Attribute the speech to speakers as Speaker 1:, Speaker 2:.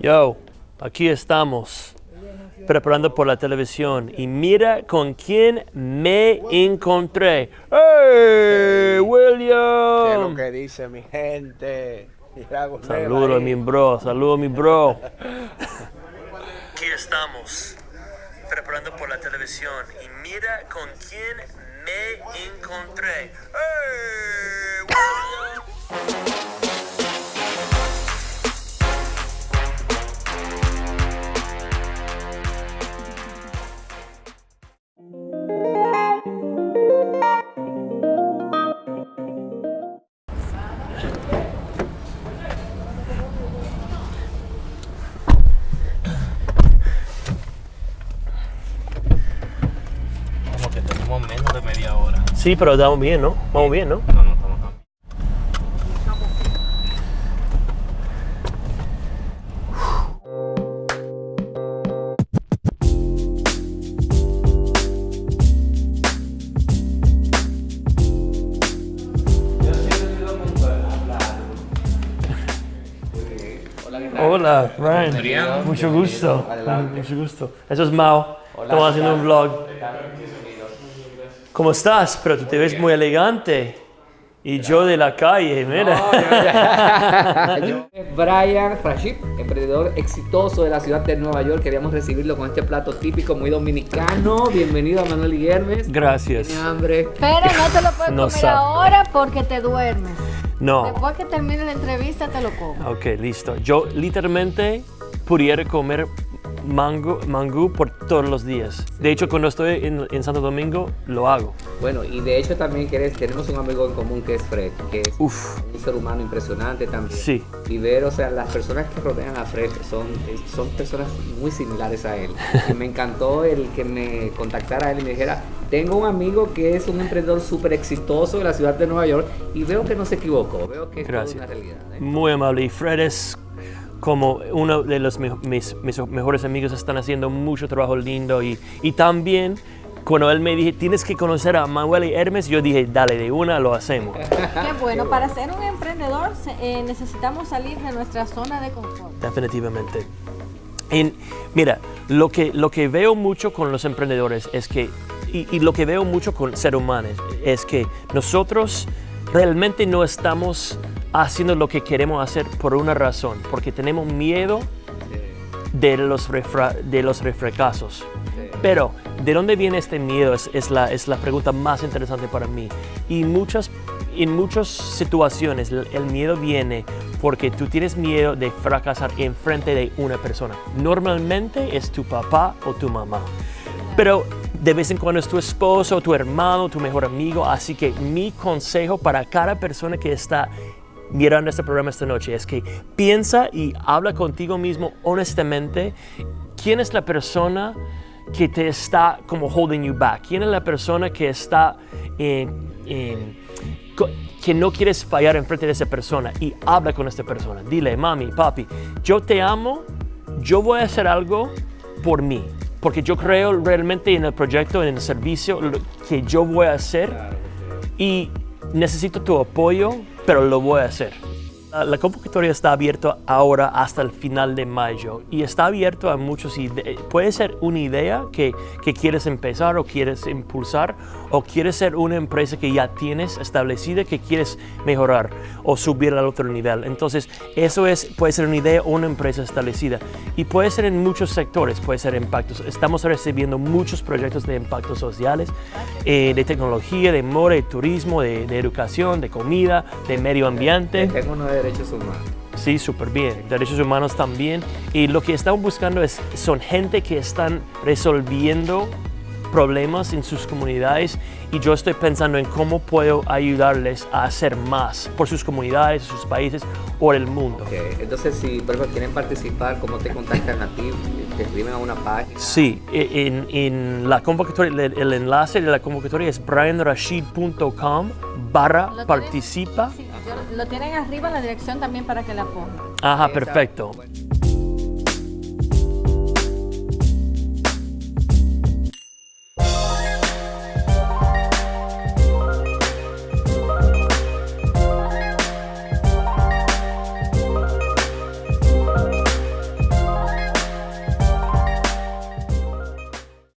Speaker 1: Yo, aquí estamos, preparando por la televisión. Y mira con quién me encontré. ¡Hey,
Speaker 2: ¿Qué es lo
Speaker 1: William!
Speaker 2: que dice mi gente? Saludos
Speaker 1: Saludo a mi bro, saludo a mi bro. Aquí estamos, preparando por la televisión. Y mira con quién me encontré. ¡Hey, William! Sí, pero estamos bien, ¿no? Vamos bien, ¿no?
Speaker 3: No, no estamos tan.
Speaker 1: Hola.
Speaker 3: Adrián.
Speaker 1: Mucho gusto. Mucho gusto. Eso es Mao. Estamos haciendo un vlog. ¿Cómo estás? Pero tú te ves muy elegante. Y yo de la calle, mira.
Speaker 4: Yo, Brian Rashid, emprendedor exitoso de la ciudad de Nueva York. Queríamos recibirlo con este plato típico muy dominicano. Bienvenido a Manuel Guillermes.
Speaker 1: Gracias.
Speaker 4: Tiene hambre.
Speaker 5: Pero no te lo puedes
Speaker 1: No
Speaker 5: comer
Speaker 1: sabe.
Speaker 5: ahora porque te duermes.
Speaker 1: No.
Speaker 5: Después que termine la entrevista te lo comes.
Speaker 1: Ok, listo. Yo literalmente pudiera comer mango, mangú por todos los días. De hecho, cuando estoy en, en Santo Domingo, lo hago.
Speaker 4: Bueno, y de hecho también querés- tenemos un amigo en común que es Fred, que es
Speaker 1: Uf,
Speaker 4: un ser humano impresionante también.
Speaker 1: sí.
Speaker 4: Y ver, o sea, las personas que rodean a Fred son, son personas muy similares a él. Y me encantó el que me contactara a él y me dijera, tengo un amigo que es un emprendedor súper exitoso de la ciudad de Nueva York y veo que no se equivocó, veo que es una realidad. ¿eh?
Speaker 1: Muy amable. Y Fred es como uno de los me- mis, mis mejores amigos. Están haciendo mucho trabajo lindo. Y, y también, cuando él me dije, tienes que conocer a Manuel y Hermes, yo dije, dale, de una lo hacemos.
Speaker 5: Qué bueno, para ser un emprendedor eh, necesitamos salir de nuestra zona de confort.
Speaker 1: Definitivamente. En- mira, lo que, lo que veo mucho con los emprendedores es que, y, y lo que veo mucho con seres humanos, es que nosotros realmente no estamos haciendo lo que queremos hacer por una razón, porque tenemos miedo de los, refra- de los refracasos. Pero, ¿de dónde viene este miedo? Es, es la, es la pregunta más interesante para mí. Y muchas, en muchas situaciones el, el miedo viene porque tú tienes miedo de fracasar en frente de una persona. Normalmente es tu papá o tu mamá. Pero de vez en cuando es tu esposo, tu hermano, tu mejor amigo. Así que mi consejo para cada persona que está mirando este programa esta noche es que piensa y habla contigo mismo honestamente. ¿Quién es la persona que te está como holding you back? ¿Quién es la persona que está que no quieres fallar en frente de esa persona y habla con esta persona? Dile, mami, papi, yo te amo, yo voy a hacer algo por mí, porque yo creo realmente en el proyecto, en el servicio que yo voy a hacer y necesito tu apoyo, pero lo voy a hacer. La, convocatoria está abierta ahora hasta el final de mayo y está abierto a muchos. Puede ser una idea que, que quieres empezar o quieres impulsar o quieres ser una empresa que ya tienes establecida que quieres mejorar o subir al otro nivel. Entonces, eso es, puede ser una idea o una empresa establecida y puede ser en muchos sectores, puede ser impactos. Estamos recibiendo muchos proyectos de impactos sociales, eh, de tecnología, de moda, de turismo, de, de educación, de comida, de medio ambiente.
Speaker 4: Tengo uno de derechos humanos.
Speaker 1: Sí, súper bien. Derechos humanos también. Y lo que estamos buscando es, son gente que están resolviendo problemas en sus comunidades y yo estoy pensando en cómo puedo ayudarles a hacer más por sus comunidades, sus países o el mundo.
Speaker 4: Ok, Entonces, si por ejemplo quieren participar, ¿cómo te contactan a ti? ¿Te escriben a una página?
Speaker 1: Sí, e- en, en la convocatoria, el, el enlace de la convocatoria es brianrashid.com barra participa.
Speaker 5: Sí, yo- lo tienen arriba en la dirección también para que la pongan.
Speaker 1: Ajá, perfecto.
Speaker 4: bueno,